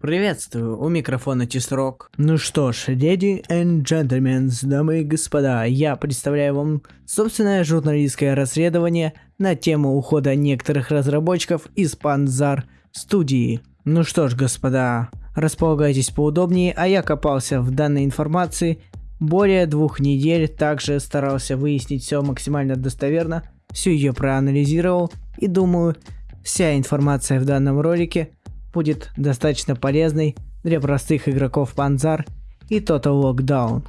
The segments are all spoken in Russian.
Приветствую, у микрофона Тисрок. Ну что ж, леди and gentlemen, дамы и господа, я представляю вам собственное журналистское расследование на тему ухода некоторых разработчиков из Панзар студии. Ну что ж, господа, располагайтесь поудобнее, а я копался в данной информации более двух недель, также старался выяснить все максимально достоверно, всю ее проанализировал и думаю, вся информация в данном ролике будет достаточно полезной для простых игроков Панзар и Total Lockdown.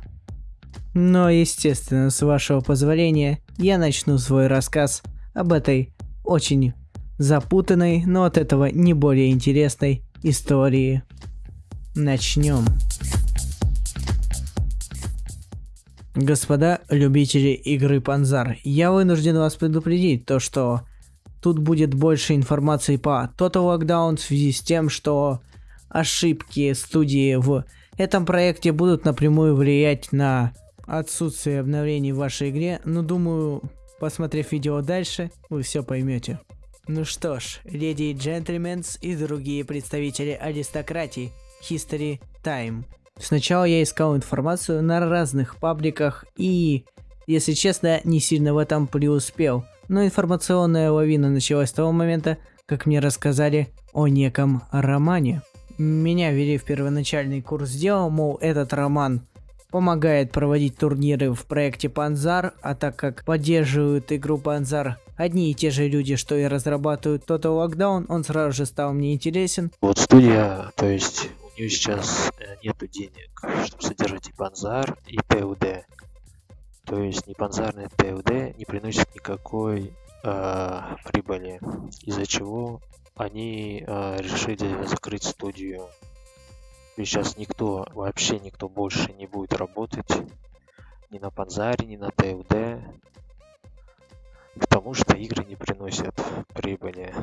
Но, естественно, с вашего позволения, я начну свой рассказ об этой очень запутанной, но от этого не более интересной истории. Начнем. Господа любители игры Панзар, я вынужден вас предупредить, то что Тут будет больше информации по Total Lockdown в связи с тем, что ошибки студии в этом проекте будут напрямую влиять на отсутствие обновлений в вашей игре, но думаю, посмотрев видео дальше, вы все поймете. Ну что ж, леди и джентльмены и другие представители аристократии, History Time. Сначала я искал информацию на разных пабликах и, если честно, не сильно в этом преуспел но информационная лавина началась с того момента, как мне рассказали о неком романе. Меня ввели в первоначальный курс дела, мол, этот роман помогает проводить турниры в проекте Панзар, а так как поддерживают игру Панзар одни и те же люди, что и разрабатывают Total Lockdown, он сразу же стал мне интересен. Вот студия, то есть у нее сейчас э, нету денег, чтобы содержать и Панзар, и ПУД. То есть непанзарный ТУД не приносит никакой э, прибыли, из-за чего они э, решили закрыть студию. И сейчас никто, вообще никто больше не будет работать ни на Панзаре, ни на ТУД, потому что игры не приносят прибыли.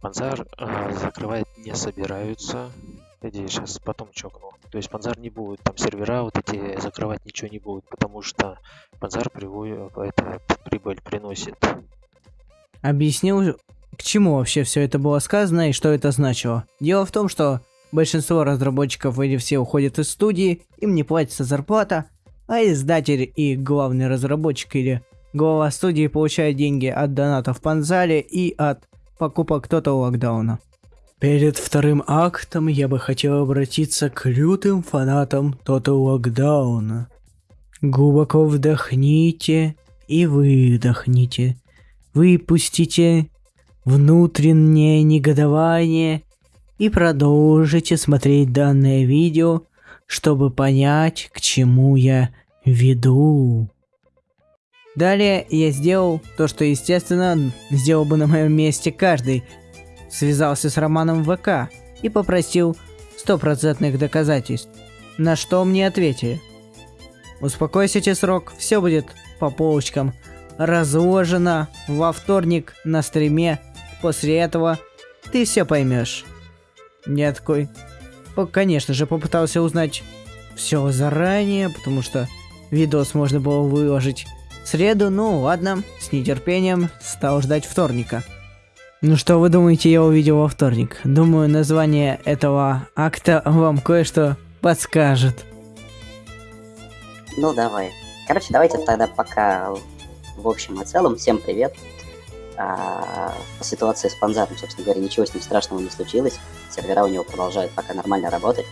Панзар э, закрывать не собираются, Иди, сейчас потом чокну. То есть Панзар не будет, там сервера вот эти закрывать ничего не будет, потому что Панзар приводит, это прибыль приносит. Объяснил, к чему вообще все это было сказано и что это значило. Дело в том, что большинство разработчиков или все уходят из студии, им не платится зарплата, а издатель и главный разработчик или глава студии получает деньги от донатов в Панзаре и от покупок Total Локдауна. Перед вторым актом я бы хотел обратиться к лютым фанатам Total Lockdown. Глубоко вдохните и выдохните. Выпустите внутреннее негодование и продолжите смотреть данное видео, чтобы понять, к чему я веду. Далее я сделал то, что, естественно, сделал бы на моем месте каждый связался с Романом ВК и попросил стопроцентных доказательств, на что мне ответили. Успокойся, срок, все будет по полочкам. Разложено во вторник на стриме. После этого ты все поймешь. Я такой, конечно же, попытался узнать все заранее, потому что видос можно было выложить в среду. Ну ладно, с нетерпением стал ждать вторника. Ну что вы думаете, я увидел во вторник? Думаю, название этого акта вам кое-что подскажет. Ну давай. Короче, давайте тогда пока в общем и целом. Всем привет. А, по ситуации с Панзаром, собственно говоря, ничего с ним страшного не случилось. Сервера у него продолжают пока нормально работать.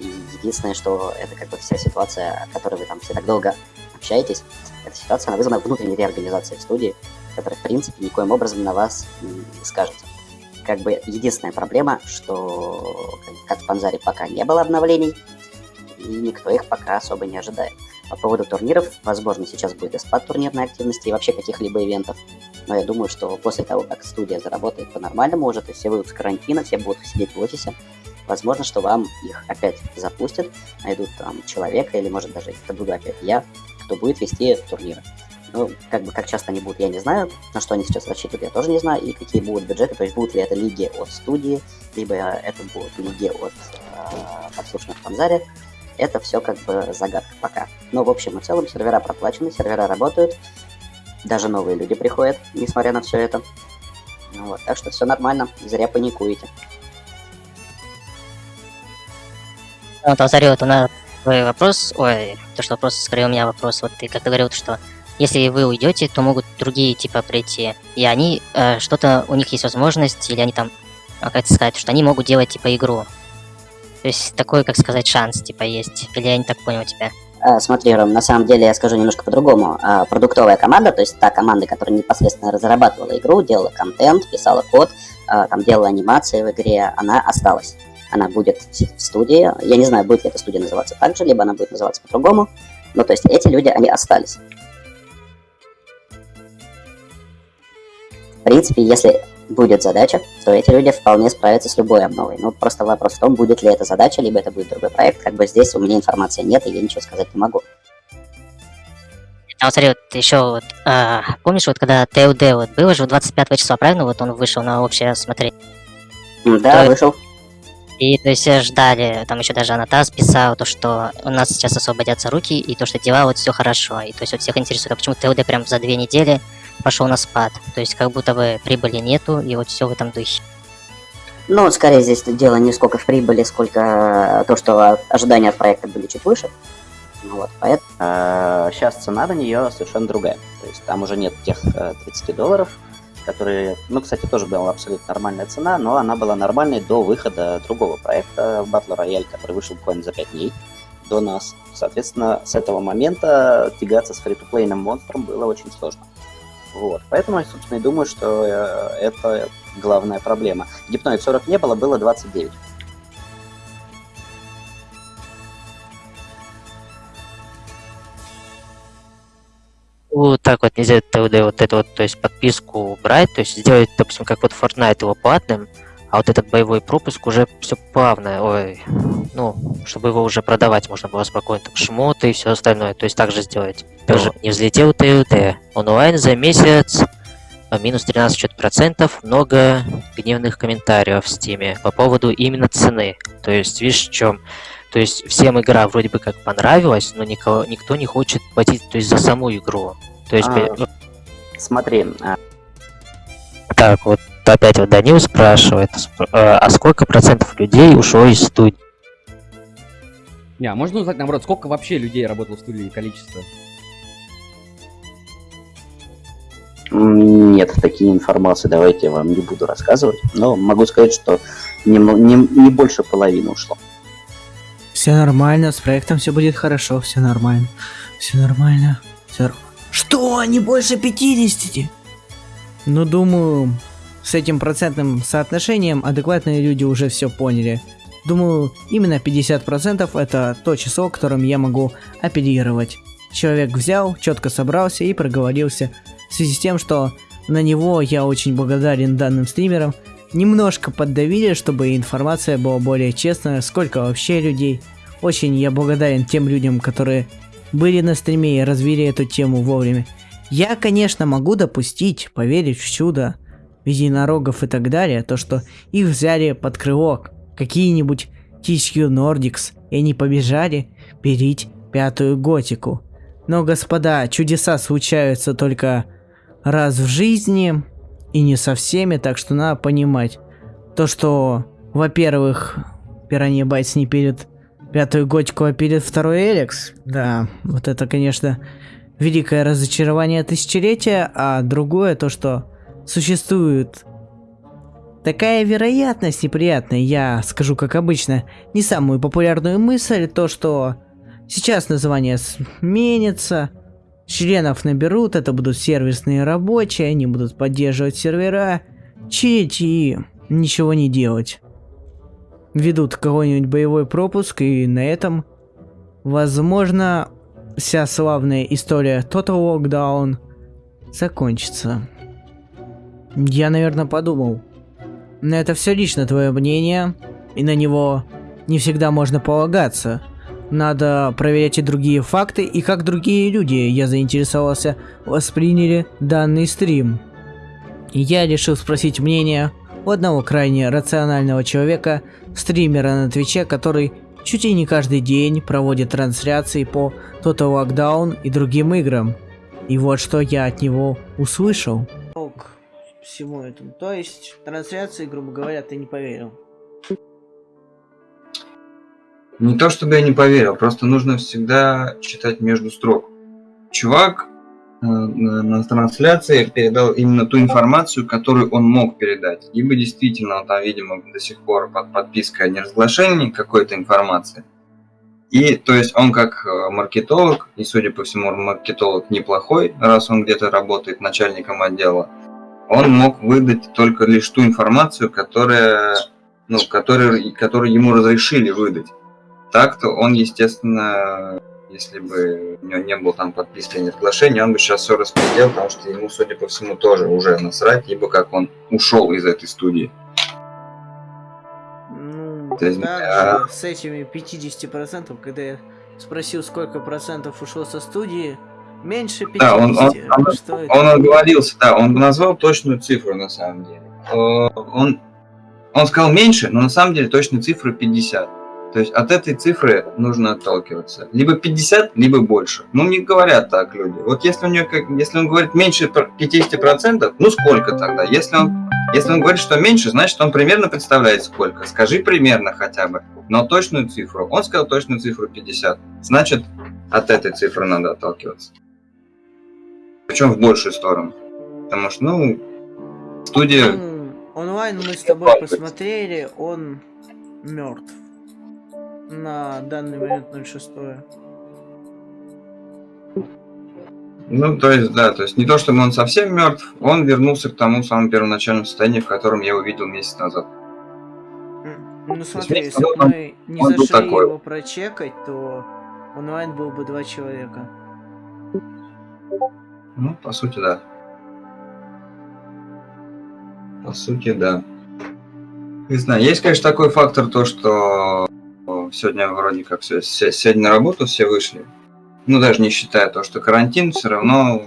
И единственное, что это как бы вся ситуация, о которой вы там все так долго общаетесь, эта ситуация, она вызвана внутренней реорганизацией студии который, в принципе, никоим образом на вас не скажется. Как бы единственная проблема, что как в Панзаре пока не было обновлений, и никто их пока особо не ожидает. По поводу турниров, возможно, сейчас будет и спад турнирной активности и вообще каких-либо ивентов. Но я думаю, что после того, как студия заработает по-нормальному уже, то все выйдут с карантина, все будут сидеть в офисе, возможно, что вам их опять запустят, найдут там человека, или может даже это буду опять я, кто будет вести турниры. Ну, как бы, как часто они будут, я не знаю. На что они сейчас рассчитывают, я тоже не знаю. И какие будут бюджеты, то есть будут ли это лиги от студии, либо э, это будут лиги от э, подслушанных в Это все как бы загадка пока. Но, в общем и целом, сервера проплачены, сервера работают. Даже новые люди приходят, несмотря на все это. Ну вот, так что все нормально, зря паникуете. Э, вот, Азарь, вот у нас твой вопрос, ой, то, что вопрос, скорее у меня вопрос, вот ты как-то говорил, что если вы уйдете, то могут другие, типа, прийти, и они, э, что-то, у них есть возможность, или они там, а, как это сказать, что они могут делать, типа, игру. То есть такой, как сказать, шанс, типа, есть. Или я не так понял тебя? А, Смотри, Ром, на самом деле я скажу немножко по-другому. А, Продуктовая команда, то есть та команда, которая непосредственно разрабатывала игру, делала контент, писала код, а, там делала анимации в игре, она осталась. Она будет в студии. Я не знаю, будет ли эта студия называться так же, либо она будет называться по-другому. Ну, то есть эти люди, они остались. В принципе, если будет задача, то эти люди вполне справятся с любой обновой. Ну, просто вопрос в том, будет ли эта задача, либо это будет другой проект. Как бы здесь у меня информации нет, и я ничего сказать не могу. А вот смотри, вот еще вот, а, помнишь, вот когда ТУД вот было же 25 числа, правильно? Вот он вышел на общее смотреть. Да, Да. вышел. И то есть ждали, там еще даже Анатас писал, то, что у нас сейчас освободятся руки, и то, что дела вот все хорошо. И то есть вот всех интересует, а почему ТУД прям за две недели пошел на спад. То есть как будто бы прибыли нету, и вот все в этом духе. Ну, скорее здесь дело не сколько в прибыли, сколько то, что ожидания от проекта были чуть выше. Ну вот, поэтому... Сейчас цена на нее совершенно другая. То есть там уже нет тех э, 30 долларов, которые, ну, кстати, тоже была абсолютно нормальная цена, но она была нормальной до выхода другого проекта Battle Royale, который вышел буквально за 5 дней до нас. Соответственно, с этого момента тягаться с фри-то-плейным монстром было очень сложно. Вот. Поэтому я, собственно, и думаю, что э, это главная проблема. Гипноид 40 не было, было 29. Вот так вот нельзя вот эту вот, то есть подписку брать, то есть сделать, допустим, как вот Fortnite его платным, а вот этот боевой пропуск уже все плавно, ой, ну, чтобы его уже продавать можно было спокойно, там, шмоты и все остальное, то есть так же сделать. Тоже не взлетел ТВД. Онлайн за месяц а, минус 13 что-то процентов, много гневных комментариев в Стиме по поводу именно цены. То есть, видишь, в чем? То есть всем игра вроде бы как понравилась, но никого, никто не хочет платить то есть, за саму игру. То есть, А. ну, Смотри, а, так, вот опять вот Данил спрашивает, сп- э, а сколько процентов людей ушло из студии? Не, а можно узнать, наоборот, сколько вообще людей работало в студии, количество? Нет такие информации, давайте я вам не буду рассказывать. Но могу сказать, что не, не, не больше половины ушло. Все нормально, с проектом все будет хорошо, все нормально. Все нормально. Все... Что? Не больше 50? Ну, думаю, с этим процентным соотношением адекватные люди уже все поняли. Думаю, именно 50% это то число, которым я могу оперировать. Человек взял, четко собрался и проговорился. В связи с тем, что на него я очень благодарен данным стримерам, немножко поддавили, чтобы информация была более честная, сколько вообще людей. Очень я благодарен тем людям, которые были на стриме и развили эту тему вовремя. Я, конечно, могу допустить, поверить в чудо, единорогов и так далее, то, что их взяли под крыло какие-нибудь THQ Nordics, и они побежали перить пятую готику. Но, господа, чудеса случаются только раз в жизни, и не со всеми, так что надо понимать. То, что, во-первых, Пиранья Байтс не перед пятую готику, а перед второй Эликс, да, вот это, конечно, великое разочарование тысячелетия, а другое то, что существует такая вероятность неприятная, я скажу как обычно, не самую популярную мысль, то, что сейчас название сменится, членов наберут, это будут сервисные рабочие, они будут поддерживать сервера, чить и ничего не делать. Ведут какой-нибудь боевой пропуск, и на этом, возможно, вся славная история Total Lockdown закончится. Я, наверное, подумал. Но это все лично твое мнение, и на него не всегда можно полагаться. Надо проверять и другие факты, и как другие люди, я заинтересовался, восприняли данный стрим. Я решил спросить мнение у одного крайне рационального человека, стримера на Твиче, который чуть ли не каждый день проводит трансляции по Total Lockdown и другим играм. И вот что я от него услышал. Всему этому. То есть, трансляции, грубо говоря, ты не поверил. Не то чтобы я не поверил, просто нужно всегда читать между строк. Чувак э, на, трансляции передал именно ту информацию, которую он мог передать. Либо действительно он там, видимо, до сих пор под подпиской о неразглашении какой-то информации. И, то есть, он как э, маркетолог, и, судя по всему, маркетолог неплохой, раз он где-то работает начальником отдела, он мог выдать только лишь ту информацию, которая, ну, которую, которую ему разрешили выдать. Так-то он, естественно, если бы у него не было там подписки о неразглашении, он бы сейчас все распределил, потому что ему, судя по всему, тоже уже насрать, ибо как он ушел из этой студии. Ну, То есть, а- с этими 50%, когда я спросил, сколько процентов ушло со студии, меньше 50. Да, он- он- он- Что это? Он оговорился, да, он назвал точную цифру на самом деле. Э, Он, он сказал меньше, но на самом деле точная цифра 50. То есть от этой цифры нужно отталкиваться. Либо 50, либо больше. Ну, не говорят так люди. Вот если, у него, как, если он говорит меньше пр- 50%, ну сколько тогда? Если он, если он говорит, что меньше, значит он примерно представляет сколько. Скажи примерно хотя бы, но точную цифру. Он сказал точную цифру 50. Значит, от этой цифры надо отталкиваться. Причем в большую сторону. Потому что, ну, студия... Онлайн мы с тобой посмотрели, он мертв. На данный момент 06. Ну, то есть, да, то есть не то, чтобы он совсем мертв, он вернулся к тому самому первоначальному состоянию, в котором я его видел месяц назад. Ну смотри, если бы мы не зашли такой. его прочекать, то онлайн был бы два человека. Ну, по сути, да. По сути, да. Не знаю, есть, конечно, такой фактор, то, что сегодня вроде как все, сегодня на работу все вышли. Ну, даже не считая то, что карантин, все равно,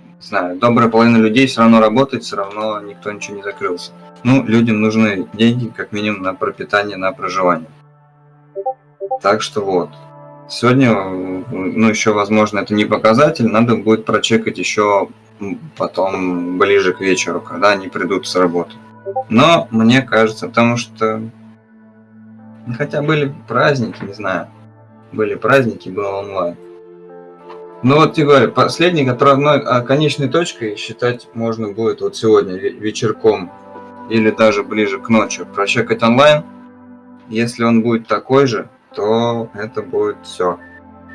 не знаю, добрая половина людей все равно работает, все равно никто ничего не закрылся. Ну, людям нужны деньги, как минимум, на пропитание, на проживание. Так что вот. Сегодня, ну, еще, возможно, это не показатель, надо будет прочекать еще потом ближе к вечеру, когда они придут с работы. Но мне кажется, потому что ну, хотя были праздники, не знаю, были праздники, был онлайн. Ну вот тебе говорю, последней отправной, а конечной точкой считать можно будет вот сегодня ве- вечерком или даже ближе к ночи прочекать онлайн. Если он будет такой же, то это будет все.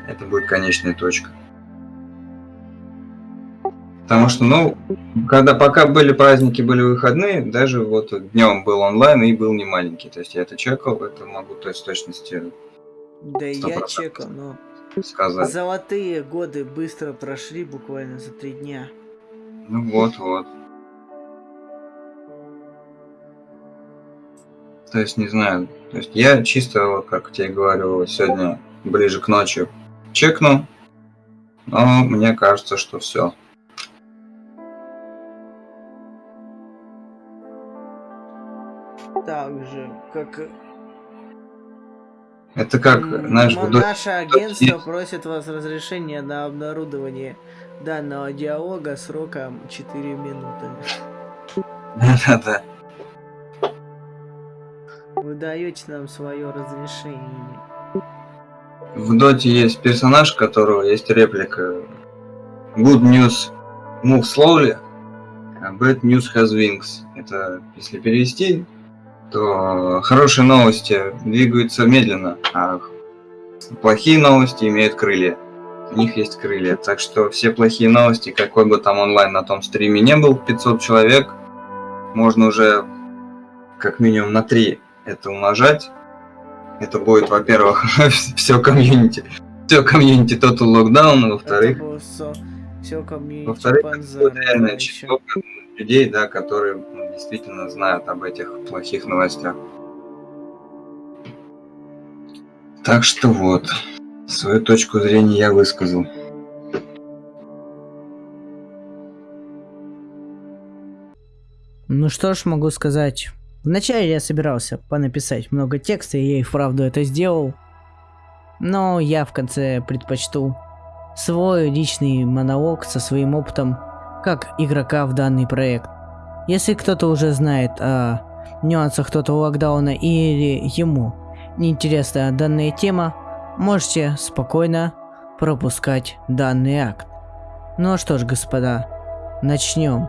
Это будет конечная точка. Потому что, ну, когда пока были праздники, были выходные, даже вот днем был онлайн и был не маленький. То есть я это чекал, это могу то есть, с точностью Да я чекал, но сказать. золотые годы быстро прошли, буквально за три дня. Ну вот, вот. То есть, не знаю, то есть я чисто, как тебе говорю, сегодня ближе к ночи чекну, но мне кажется, что все. Так же, как Это как, знаешь, м- в до- наше агентство просит вас разрешения на обнародование данного диалога сроком 4 минуты. Да-да-да. Вы даете нам свое разрешение. В доте есть персонаж, у которого есть реплика Good news move slowly, а bad news has wings. Это, если перевести, то хорошие новости двигаются медленно, а плохие новости имеют крылья. У них есть крылья. Так что все плохие новости, какой бы там онлайн на том стриме не был, 500 человек, можно уже как минимум на 3 это умножать. Это будет, во-первых, все комьюнити. Все комьюнити Total Lockdown, во-вторых, во-вторых, это Панзера, будет реально много людей, да, которые ну, действительно знают об этих плохих новостях. Так что вот, свою точку зрения я высказал. Ну что ж могу сказать. Вначале я собирался понаписать много текста, и я и вправду это сделал. Но я в конце предпочту свой личный монолог со своим опытом как игрока в данный проект. Если кто-то уже знает о нюансах Total локдауна или ему неинтересна данная тема, можете спокойно пропускать данный акт. Ну что ж, господа, начнем.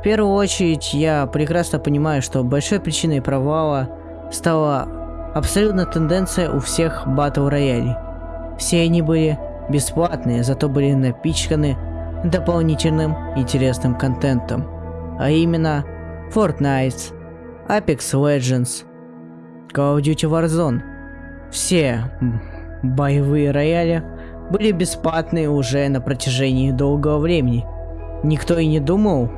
В первую очередь, я прекрасно понимаю, что большой причиной провала стала абсолютно тенденция у всех батл роялей. Все они были бесплатные, зато были напичканы дополнительным интересным контентом. А именно Fortnite, Apex Legends, Call of Duty Warzone. Все боевые рояли были бесплатные уже на протяжении долгого времени. Никто и не думал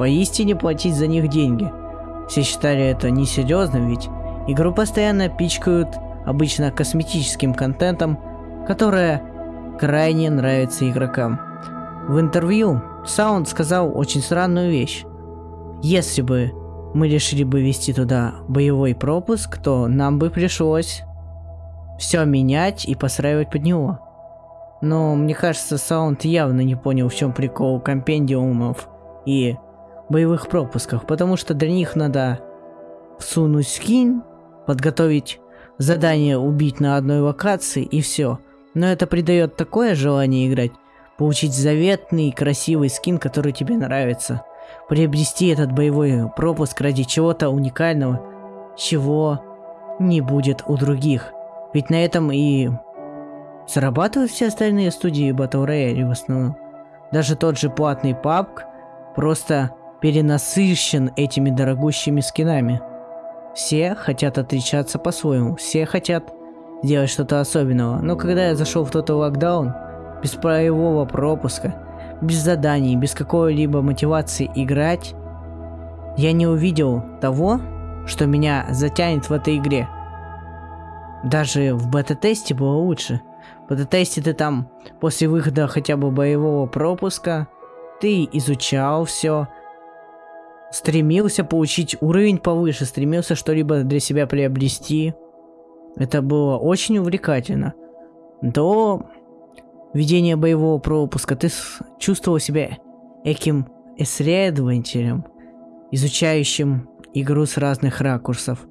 поистине платить за них деньги. Все считали это несерьезным, ведь игру постоянно пичкают обычно косметическим контентом, которое крайне нравится игрокам. В интервью Саунд сказал очень странную вещь. Если бы мы решили бы вести туда боевой пропуск, то нам бы пришлось все менять и постраивать под него. Но мне кажется, Саунд явно не понял, в чем прикол компендиумов и боевых пропусков, потому что для них надо всунуть скин, подготовить задание убить на одной локации и все. Но это придает такое желание играть, получить заветный красивый скин, который тебе нравится, приобрести этот боевой пропуск ради чего-то уникального, чего не будет у других. Ведь на этом и зарабатывают все остальные студии Battle Royale в основном. Даже тот же платный PUBG просто перенасыщен этими дорогущими скинами. Все хотят отличаться по-своему, все хотят сделать что-то особенного. Но когда я зашел в тот локдаун, без боевого пропуска, без заданий, без какой-либо мотивации играть, я не увидел того, что меня затянет в этой игре. Даже в бета-тесте было лучше. В бета-тесте ты там, после выхода хотя бы боевого пропуска, ты изучал все, стремился получить уровень повыше, стремился что-либо для себя приобрести. Это было очень увлекательно. До ведения боевого пропуска ты чувствовал себя этим исследователем, изучающим игру с разных ракурсов.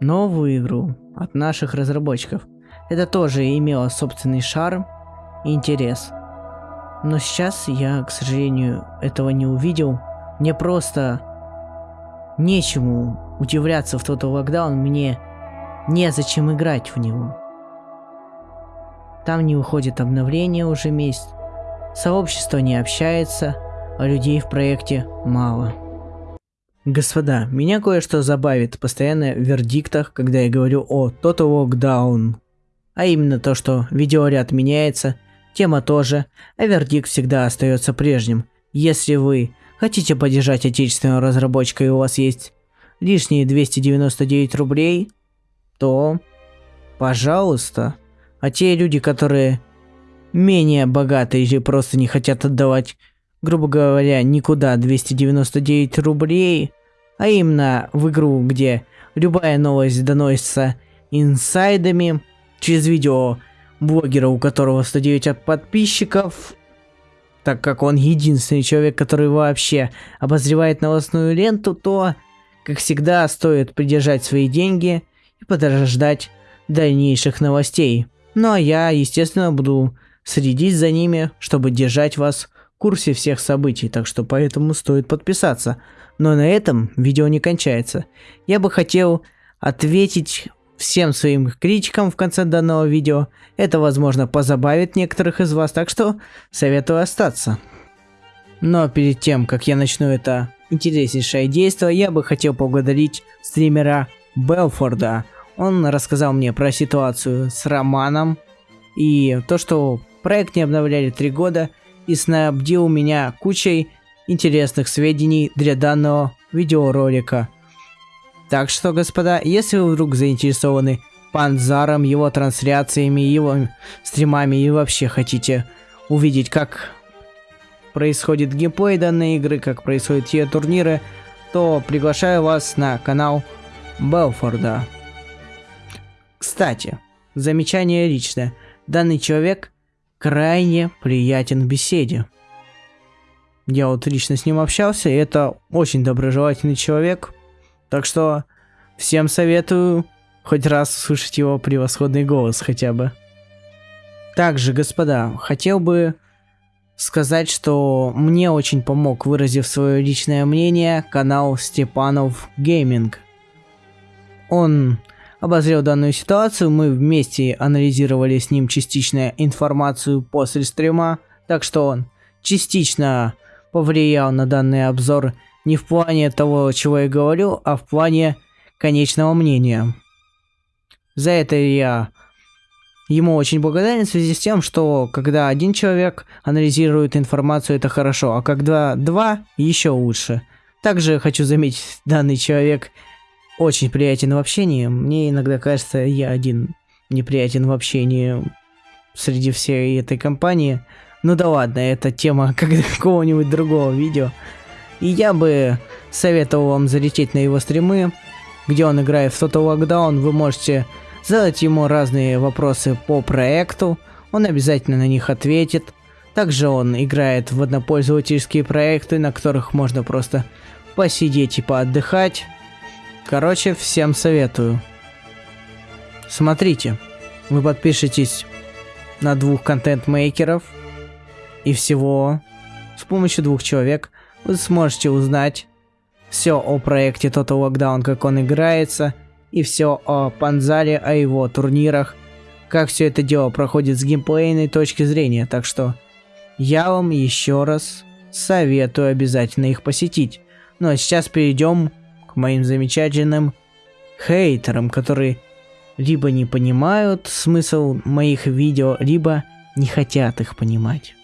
Новую игру от наших разработчиков. Это тоже имело собственный шарм и интерес. Но сейчас я, к сожалению, этого не увидел. Мне просто нечему удивляться в тот локдаун, мне незачем играть в него. Там не выходит обновление уже месяц, сообщество не общается, а людей в проекте мало. Господа, меня кое-что забавит постоянно в вердиктах, когда я говорю о Total Lockdown. А именно то, что видеоряд меняется, тема тоже, а вердикт всегда остается прежним. Если вы хотите поддержать отечественного разработчика и у вас есть лишние 299 рублей, то пожалуйста. А те люди, которые менее богатые или просто не хотят отдавать, грубо говоря, никуда 299 рублей, а именно в игру, где любая новость доносится инсайдами через видео блогера, у которого 109 подписчиков, так как он единственный человек, который вообще обозревает новостную ленту, то, как всегда, стоит придержать свои деньги и подождать дальнейших новостей. Ну а я, естественно, буду следить за ними, чтобы держать вас в курсе всех событий, так что поэтому стоит подписаться. Но на этом видео не кончается. Я бы хотел ответить всем своим критикам в конце данного видео. Это, возможно, позабавит некоторых из вас, так что советую остаться. Но перед тем, как я начну это интереснейшее действие, я бы хотел поблагодарить стримера Белфорда, он рассказал мне про ситуацию с Романом и то, что проект не обновляли три года и снабдил меня кучей интересных сведений для данного видеоролика. Так что, господа, если вы вдруг заинтересованы Панзаром, его трансляциями, его стримами и вообще хотите увидеть, как происходит геймплей данной игры, как происходят те турниры, то приглашаю вас на канал Белфорда. Кстати, замечание личное. Данный человек крайне приятен в беседе. Я вот лично с ним общался, и это очень доброжелательный человек. Так что всем советую хоть раз услышать его превосходный голос хотя бы. Также, господа, хотел бы сказать, что мне очень помог, выразив свое личное мнение, канал Степанов Гейминг. Он обозрел данную ситуацию, мы вместе анализировали с ним частично информацию после стрима, так что он частично повлиял на данный обзор не в плане того, чего я говорю, а в плане конечного мнения. За это я ему очень благодарен в связи с тем, что когда один человек анализирует информацию, это хорошо, а когда два, еще лучше. Также хочу заметить, данный человек очень приятен в общении. Мне иногда кажется, я один неприятен в общении среди всей этой компании. Ну да ладно, это тема какого-нибудь другого видео. И я бы советовал вам залететь на его стримы, где он играет в Total Lockdown. Вы можете задать ему разные вопросы по проекту, он обязательно на них ответит. Также он играет в однопользовательские проекты, на которых можно просто посидеть и поотдыхать. Короче, всем советую. Смотрите, вы подпишетесь на двух контент-мейкеров, и всего с помощью двух человек вы сможете узнать все о проекте Total Lockdown, как он играется, и все о Панзаре, о его турнирах, как все это дело проходит с геймплейной точки зрения, так что я вам еще раз советую обязательно их посетить. Ну а сейчас перейдем к моим замечательным хейтерам, которые либо не понимают смысл моих видео, либо не хотят их понимать.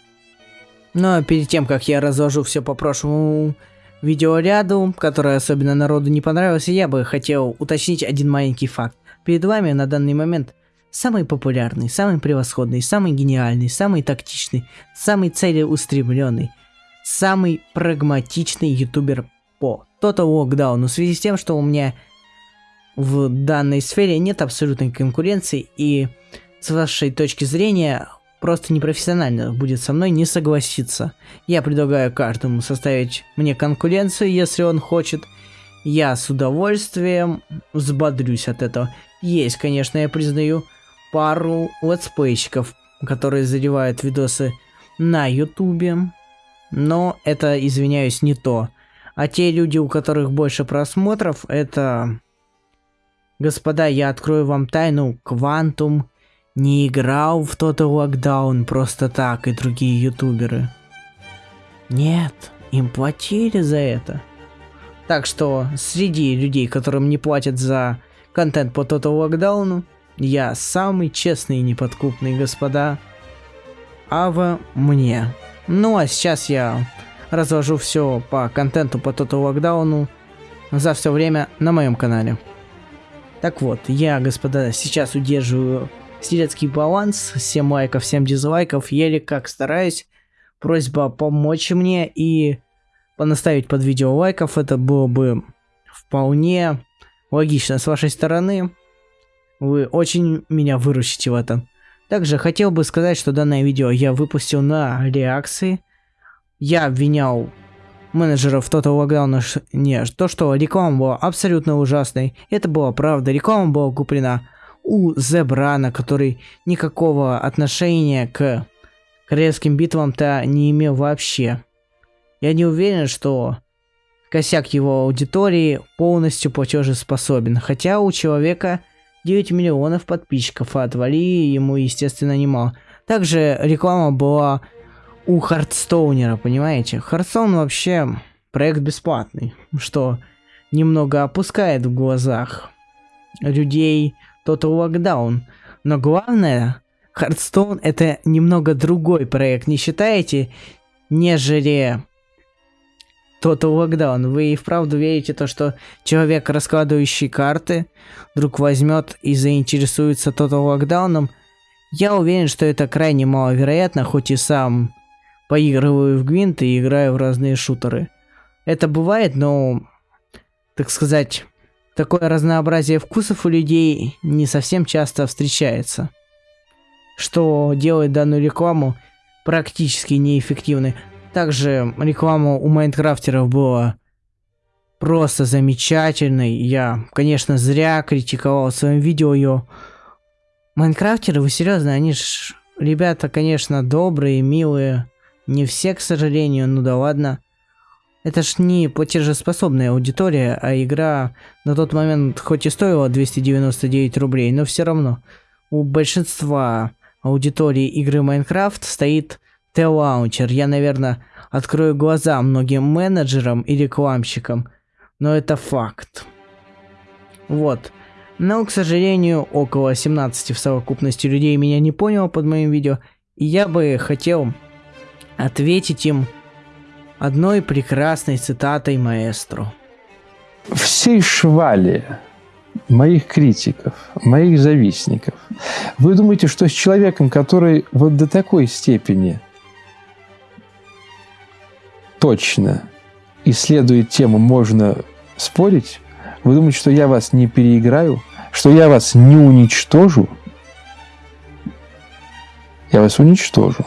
Но перед тем, как я разложу все по прошлому видеоряду, которое особенно народу не понравилось, я бы хотел уточнить один маленький факт. Перед вами на данный момент самый популярный, самый превосходный, самый гениальный, самый тактичный, самый целеустремленный, самый прагматичный ютубер по Total Lockdown. В связи с тем, что у меня в данной сфере нет абсолютной конкуренции и с вашей точки зрения просто непрофессионально будет со мной не согласиться. Я предлагаю каждому составить мне конкуренцию, если он хочет. Я с удовольствием взбодрюсь от этого. Есть, конечно, я признаю, пару летсплейщиков, которые задевают видосы на ютубе. Но это, извиняюсь, не то. А те люди, у которых больше просмотров, это... Господа, я открою вам тайну. Квантум не играл в тот локдаун просто так и другие ютуберы. Нет, им платили за это. Так что среди людей, которым не платят за контент по Total локдауну, я самый честный и неподкупный, господа. Ава мне. Ну а сейчас я разложу все по контенту по Total локдауну за все время на моем канале. Так вот, я, господа, сейчас удерживаю Стрелецкий баланс, 7 лайков, 7 дизлайков, еле как стараюсь. Просьба помочь мне и понаставить под видео лайков, это было бы вполне логично с вашей стороны. Вы очень меня выручите в этом. Также хотел бы сказать, что данное видео я выпустил на реакции. Я обвинял менеджеров Total Lockdown, не, то, что реклама была абсолютно ужасной. Это была правда, реклама была куплена у Зебрана, который никакого отношения к королевским битвам-то не имел вообще. Я не уверен, что косяк его аудитории полностью платежеспособен, хотя у человека 9 миллионов подписчиков, а отвалили ему, естественно, немало. Также реклама была у Hearthstone ера, понимаете? Hearthstone вообще проект бесплатный, что немного опускает в глазах людей Total Lockdown. Но главное, Hearthstone это немного другой проект, не считаете, нежели Total Lockdown. Вы и вправду верите то, что человек, раскладывающий карты, вдруг возьмет и заинтересуется Total Lockdown? Я уверен, что это крайне маловероятно, хоть и сам поигрываю в гвинт и играю в разные шутеры. Это бывает, но, так сказать, Такое разнообразие вкусов у людей не совсем часто встречается. Что делает данную рекламу практически неэффективной. Также реклама у майнкрафтеров была просто замечательный. Я, конечно, зря критиковал в своем видео ее. Майнкрафтеры, вы серьезно, они ж ребята, конечно, добрые, милые. Не все, к сожалению, ну да ладно. Это ж не платежеспособная аудитория, а игра на тот момент хоть и стоила 299 рублей, но все равно у большинства аудитории игры Minecraft стоит TLauncher. Я, наверное, открою глаза многим менеджерам и рекламщикам, но это факт. Вот. Но, к сожалению, около 17 в совокупности людей меня не поняло под моим видео, и я бы хотел ответить им одной прекрасной цитатой маэстро. Всей швали моих критиков, моих завистников. Вы думаете, что с человеком, который вот до такой степени точно исследует тему, можно спорить? Вы думаете, что я вас не переиграю? Что я вас не уничтожу? Я вас уничтожу.